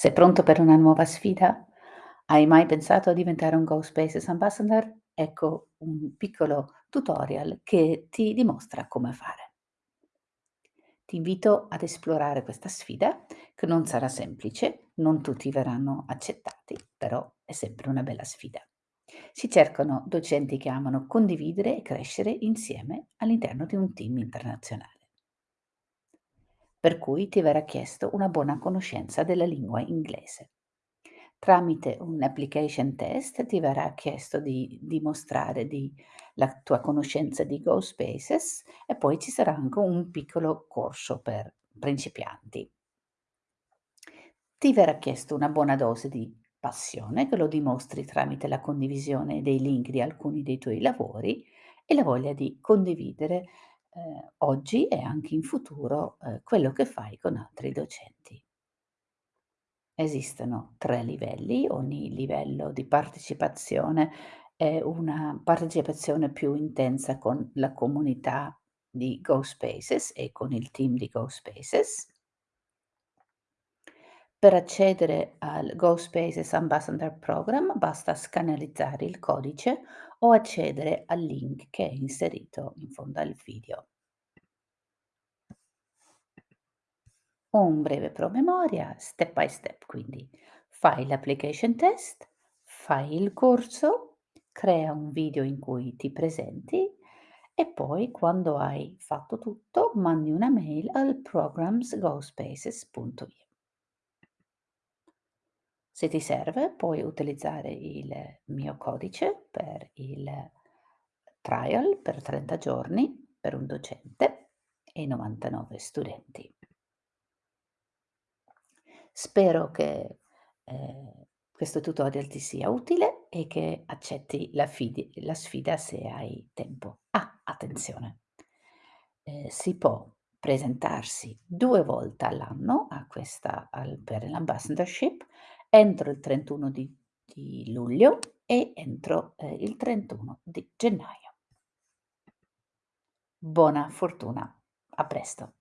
Sei pronto per una nuova sfida? Hai mai pensato a diventare un Go Spaces Ambassador? Ecco un piccolo tutorial che ti dimostra come fare. Ti invito ad esplorare questa sfida che non sarà semplice, non tutti verranno accettati, però è sempre una bella sfida. Si cercano docenti che amano condividere e crescere insieme all'interno di un team internazionale per cui ti verrà chiesto una buona conoscenza della lingua inglese. Tramite un application test ti verrà chiesto di dimostrare di la tua conoscenza di Go Spaces e poi ci sarà anche un piccolo corso per principianti. Ti verrà chiesto una buona dose di passione che lo dimostri tramite la condivisione dei link di alcuni dei tuoi lavori e la voglia di condividere ehm, oggi e anche in futuro, ehm, quello che fai con altri docenti. Esistono 3 livelli, ogni livello di partecipazione è una partecipazione più intensa con la comunità di Go Spaces e con il team di Go Spaces. Per accedere al Go Spaces Ambassador Program basta scannerizzare il codice o accedere al link che è inserito in fondo al video. Un breve promemoria, step by step quindi. Fai l'application test, fai il corso, crea un video in cui ti presenti e poi quando hai fatto tutto mandi una mail al programsgospaces.io. Se ti serve puoi utilizzare il mio codice per il trial per 30 giorni per un docente e 99 studenti. Spero che, ehm, questo tutorial ti sia utile e che accetti la la sfida se hai tempo. Ah, attenzione, ehm, si può presentarsi 2 volte all'anno per l'ambassadorship entro il 31 di di luglio e entro, ehm, il 31 di gennaio. Buona fortuna. A presto.